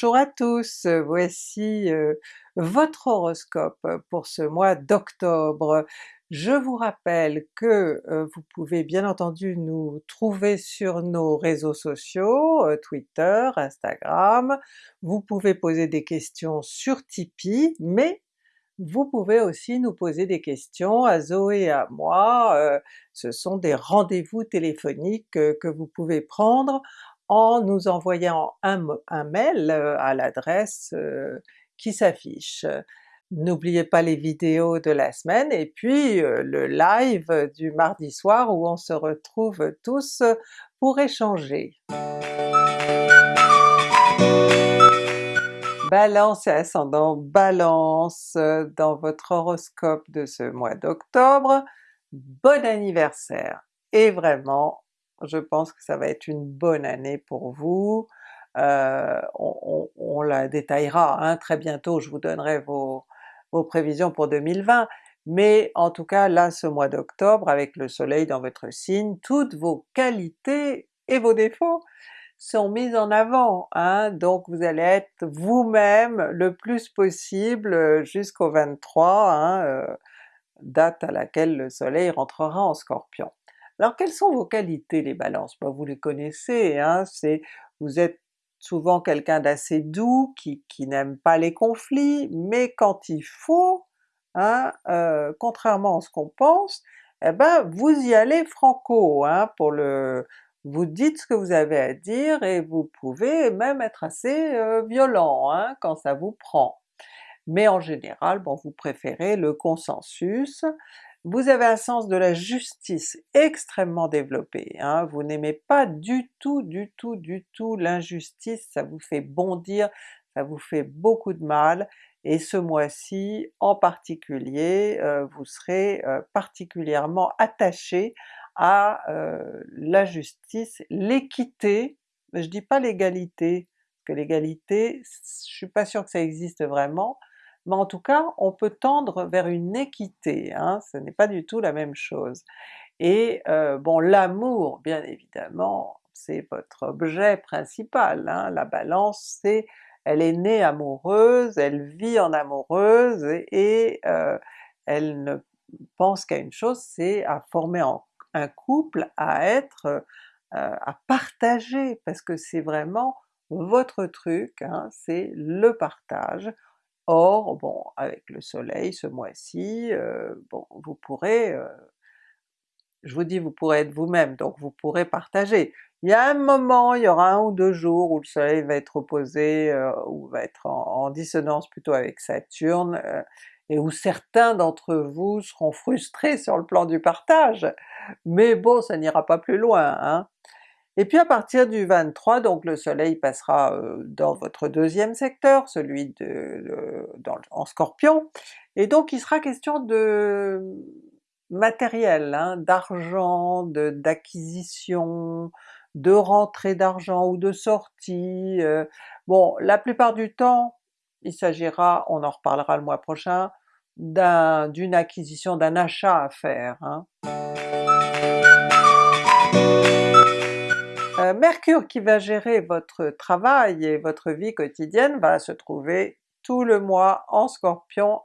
Bonjour à tous, voici euh, votre horoscope pour ce mois d'octobre. Je vous rappelle que euh, vous pouvez bien entendu nous trouver sur nos réseaux sociaux, euh, Twitter, Instagram, vous pouvez poser des questions sur Tipeee, mais vous pouvez aussi nous poser des questions à Zoé et à moi, ce sont des rendez-vous téléphoniques que vous pouvez prendre en nous envoyant un, mail euh, à l'adresse euh, qui s'affiche. N'oubliez pas les vidéos de la semaine et puis euh, le live du mardi soir où on se retrouve tous pour échanger. Balance et ascendant Balance dans votre horoscope de ce mois d'octobre, bon anniversaire! Et vraiment je pense que ça va être une bonne année pour vous. Euh, on, la détaillera hein, très bientôt, je vous donnerai vos, prévisions pour 2020, mais en tout cas là ce mois d'octobre avec le soleil dans votre signe, toutes vos qualités et vos défauts sont mis en avant, hein, donc vous allez être vous-même le plus possible jusqu'au 23, hein, euh, date à laquelle le soleil rentrera en Scorpion. Alors quelles sont vos qualités les Balances? Ben, vous les connaissez, hein, c'est vous êtes souvent quelqu'un d'assez doux, qui, n'aime pas les conflits, mais quand il faut, hein, euh, contrairement à ce qu'on pense, eh ben vous y allez franco, hein, pour le... vous dites ce que vous avez à dire et vous pouvez même être assez euh, violent hein, quand ça vous prend. Mais en général, bon vous préférez le consensus, vous avez un sens de la justice extrêmement développé, hein. vous n'aimez pas du tout, du tout, du tout l'injustice, ça vous fait bondir, ça vous fait beaucoup de mal, et ce mois-ci en particulier, euh, vous serez euh, particulièrement attaché à euh, la justice, l'équité, je dis pas l'égalité, parce que l'égalité, je suis pas sûr que ça existe vraiment, mais en tout cas on peut tendre vers une équité, hein, ce n'est pas du tout la même chose. Et euh, bon l'amour bien évidemment c'est votre objet principal, hein. la Balance c'est elle est née amoureuse, elle vit en amoureuse et euh, elle ne pense qu'à une chose, c'est à former un couple, à être, euh, à partager, parce que c'est vraiment votre truc, hein, c'est le partage. Or, bon, avec le soleil ce mois-ci, bon, vous pourrez, je vous dis vous pourrez être vous-même, donc vous pourrez partager. Il y a un moment, il y aura un ou deux jours où le soleil va être opposé, ou va être en, dissonance plutôt avec Saturne, et où certains d'entre vous seront frustrés sur le plan du partage, mais bon ça n'ira pas plus loin. Hein. Et puis à partir du 23, donc le soleil passera euh, dans votre deuxième secteur, celui en Scorpion, et donc il sera question de matériel, hein, d'argent, d'acquisition, de, rentrée d'argent ou de sortie. Euh. bon, la plupart du temps, il s'agira, on en reparlera le mois prochain, d'une acquisition, d'un achat à faire. Hein. Mercure qui va gérer votre travail et votre vie quotidienne va se trouver tout le mois en Scorpion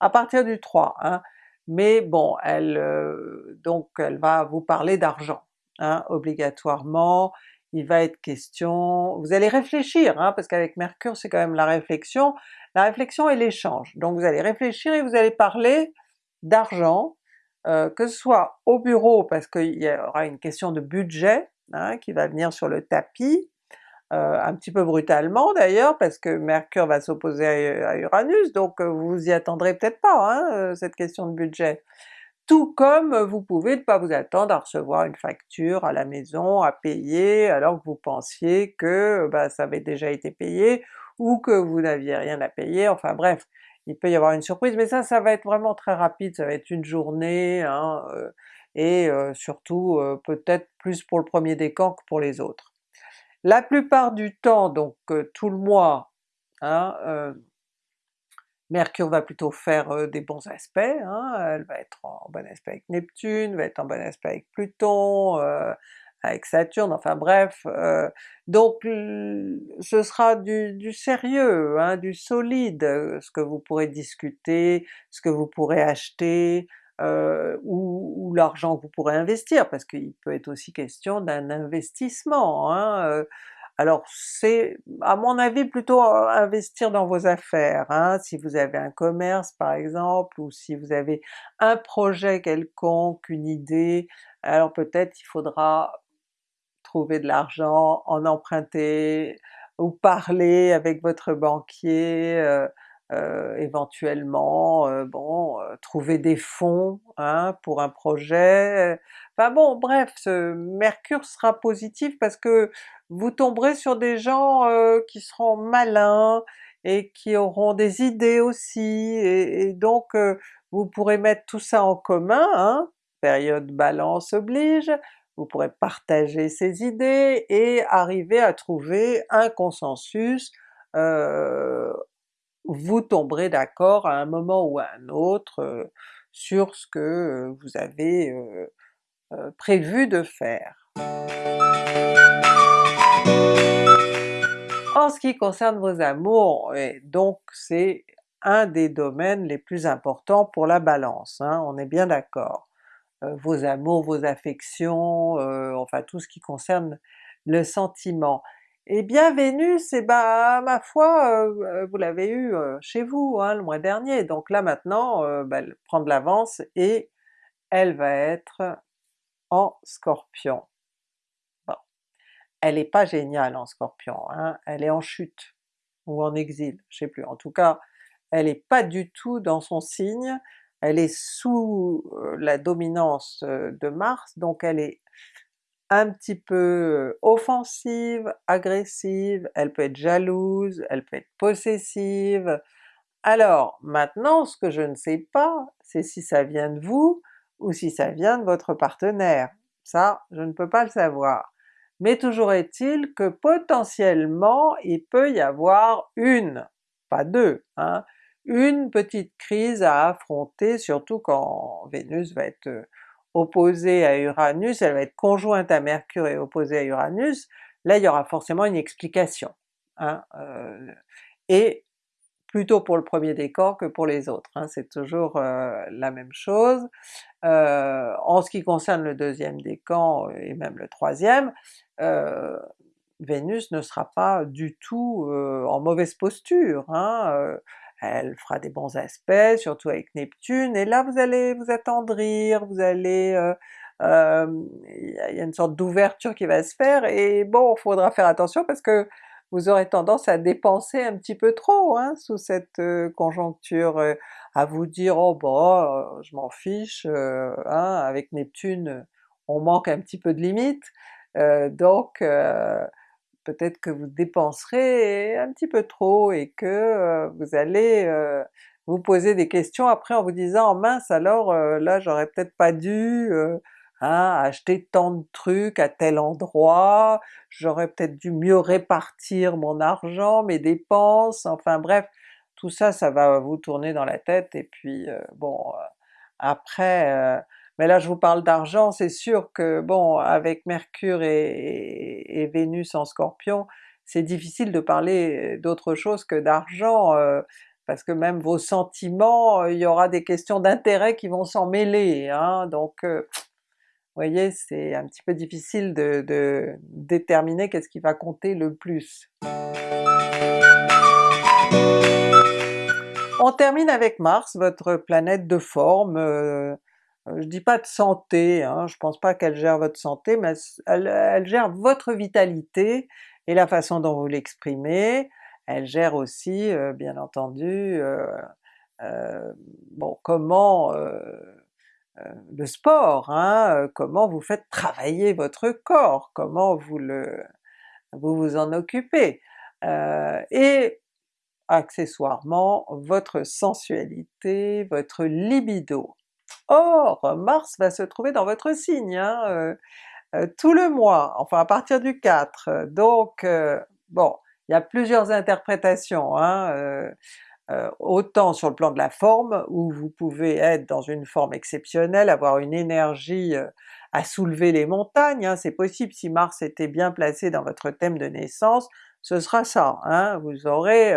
à partir du 3, hein. mais bon, elle euh, donc elle va vous parler d'argent, hein, obligatoirement, il va être question, vous allez réfléchir, hein, parce qu'avec Mercure c'est quand même la réflexion, la réflexion et l'échange, donc vous allez réfléchir et vous allez parler d'argent, euh, que ce soit au bureau parce qu'il y aura une question de budget, Hein, qui va venir sur le tapis, euh, un petit peu brutalement d'ailleurs, parce que Mercure va s'opposer à, Uranus, donc euh, vous y attendrez peut-être pas, hein, euh, cette question de budget. Tout comme vous pouvez ne pas vous attendre à recevoir une facture à la maison, à payer, alors que vous pensiez que bah, ça avait déjà été payé, ou que vous n'aviez rien à payer, enfin bref, il peut y avoir une surprise, mais ça, ça va être vraiment très rapide, ça va être une journée, hein, et surtout peut-être plus pour le premier décan que pour les autres. La plupart du temps, donc tout le mois, hein, Mercure va plutôt faire des bons aspects, hein, elle va être en bon aspect avec Neptune, va être en bon aspect avec Pluton, avec Saturne, enfin bref, donc ce sera du, sérieux, hein, du solide, ce que vous pourrez discuter, ce que vous pourrez acheter, ou, l'argent que vous pourrez investir, parce qu'il peut être aussi question d'un investissement. Hein, alors c'est à mon avis plutôt investir dans vos affaires, hein, si vous avez un commerce par exemple, ou si vous avez un projet quelconque, une idée, alors peut-être il faudra trouver de l'argent, en emprunter, ou parler avec votre banquier, euh, euh, éventuellement, euh, bon, trouver des fonds hein, pour un projet, enfin bon bref, Mercure sera positif parce que vous tomberez sur des gens qui seront malins et qui auront des idées aussi, et, donc vous pourrez mettre tout ça en commun, hein, période Balance oblige, vous pourrez partager ces idées et arriver à trouver un consensus, euh, vous tomberez d'accord à un moment ou à un autre euh, sur ce que vous avez euh, prévu de faire. En ce qui concerne vos amours, donc c'est un des domaines les plus importants pour la Balance, hein, on est bien d'accord. Euh, vos amours, vos affections, euh, enfin tout ce qui concerne le sentiment. Et bien Vénus, eh ben ma foi, euh, vous l'avez eu chez vous hein, le mois dernier, donc là maintenant ben, elle prend de l'avance et elle va être en Scorpion. Bon, elle est pas géniale en Scorpion, hein, elle est en chute, ou en exil, je sais plus, en tout cas elle est pas du tout dans son signe, elle est sous la dominance de Mars, donc elle est un petit peu offensive, agressive, elle peut être jalouse, elle peut être possessive. Alors maintenant ce que je ne sais pas, c'est si ça vient de vous ou si ça vient de votre partenaire. Ça, je ne peux pas le savoir. Mais toujours est-il que potentiellement il peut y avoir une, pas deux, hein, une petite crise à affronter, surtout quand Vénus va être euh, opposée à Uranus, elle va être conjointe à Mercure et opposée à Uranus, là il y aura forcément une explication. Hein, euh, et plutôt pour le premier décor que pour les autres, hein, c'est toujours euh, la même chose. en ce qui concerne le deuxième décan et même le troisième, Vénus ne sera pas du tout en mauvaise posture. Hein, elle fera des bons aspects, surtout avec Neptune, et là vous allez vous attendrir, vous allez... Euh, euh, il y a une sorte d'ouverture qui va se faire, et bon, il faudra faire attention parce que vous aurez tendance à dépenser un petit peu trop hein, sous cette euh, conjoncture, à vous dire oh bon, je m'en fiche, hein, avec Neptune on manque un petit peu de limites, donc peut-être que vous dépenserez un petit peu trop et que euh, vous allez euh, vous poser des questions après en vous disant oh mince alors euh, là j'aurais peut-être pas dû hein, acheter tant de trucs à tel endroit, j'aurais peut-être dû mieux répartir mon argent, mes dépenses, enfin bref, tout ça, ça va vous tourner dans la tête et puis bon, après mais là je vous parle d'argent, c'est sûr que bon avec Mercure et, Vénus en Scorpion, c'est difficile de parler d'autre chose que d'argent, euh, parce que même vos sentiments, il y aura des questions d'intérêt qui vont s'en mêler, hein, donc euh, vous voyez c'est un petit peu difficile de, déterminer qu'est-ce qui va compter le plus. On termine avec Mars, votre planète de forme, euh, euh, je dis pas de santé, hein, je pense pas qu'elle gère votre santé, mais elle, gère votre vitalité et la façon dont vous l'exprimez, elle gère aussi euh, bien entendu euh, bon comment le sport, hein, comment vous faites travailler votre corps, comment vous le vous vous en occupez, et accessoirement votre sensualité, votre libido. Or Mars va se trouver dans votre signe hein, euh, euh, tout le mois, enfin à partir du 4, donc euh, bon, il y a plusieurs interprétations, hein, autant sur le plan de la forme, où vous pouvez être dans une forme exceptionnelle, avoir une énergie à soulever les montagnes, hein, c'est possible, si Mars était bien placé dans votre thème de naissance, ce sera ça, vous aurez,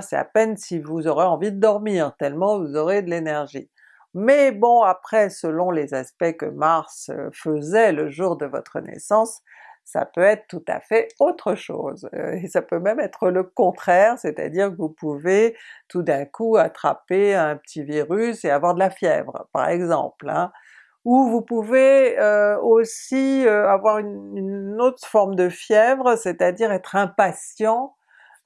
c'est à peine si vous aurez envie de dormir, tellement vous aurez de l'énergie. Mais bon après selon les aspects que Mars euh, faisait le jour de votre naissance, ça peut être tout à fait autre chose, euh, et ça peut même être le contraire, c'est-à-dire que vous pouvez tout d'un coup attraper un petit virus et avoir de la fièvre par exemple. Hein. Ou vous pouvez euh, aussi avoir une, autre forme de fièvre, c'est-à-dire être impatient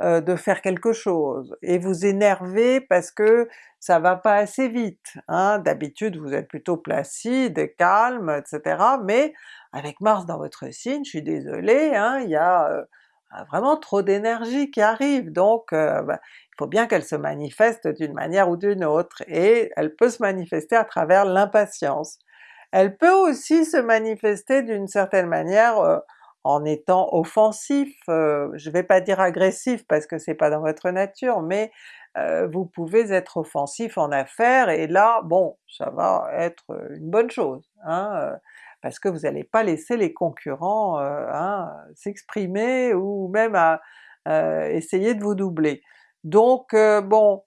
de faire quelque chose, et vous énerver parce que ça va pas assez vite. Hein. D'habitude vous êtes plutôt placide, calme, etc. mais avec Mars dans votre signe, je suis désolée, hein, il y a euh, vraiment trop d'énergie qui arrive, donc euh, bah, il faut bien qu'elle se manifeste d'une manière ou d'une autre, et elle peut se manifester à travers l'impatience. Elle peut aussi se manifester d'une certaine manière euh, en étant offensif, je vais pas dire agressif parce que c'est pas dans votre nature, mais vous pouvez être offensif en affaires et là, bon, ça va être une bonne chose. Hein, parce que vous n'allez pas laisser les concurrents euh, hein, s'exprimer ou même à euh, essayer de vous doubler. Donc euh, bon,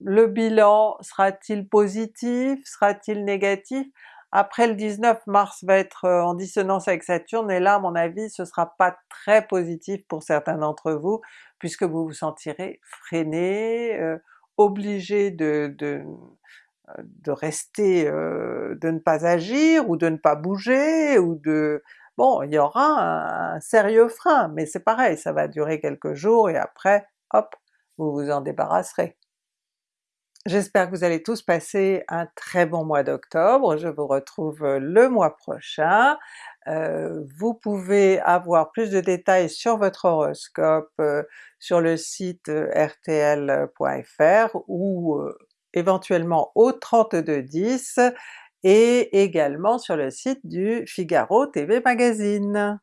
le bilan sera-t-il positif? Sera-t-il négatif? Après le 19 mars va être en dissonance avec Saturne et là à mon avis ce sera pas très positif pour certains d'entre vous, puisque vous vous sentirez freiné, obligé de, de, de rester, euh, de ne pas agir ou de ne pas bouger ou de... Bon, il y aura un, sérieux frein, mais c'est pareil, ça va durer quelques jours et après, hop, vous vous en débarrasserez. J'espère que vous allez tous passer un très bon mois d'octobre, je vous retrouve le mois prochain. Euh, vous pouvez avoir plus de détails sur votre horoscope euh, sur le site rtl.fr ou éventuellement au 3210 et également sur le site du Figaro TV Magazine.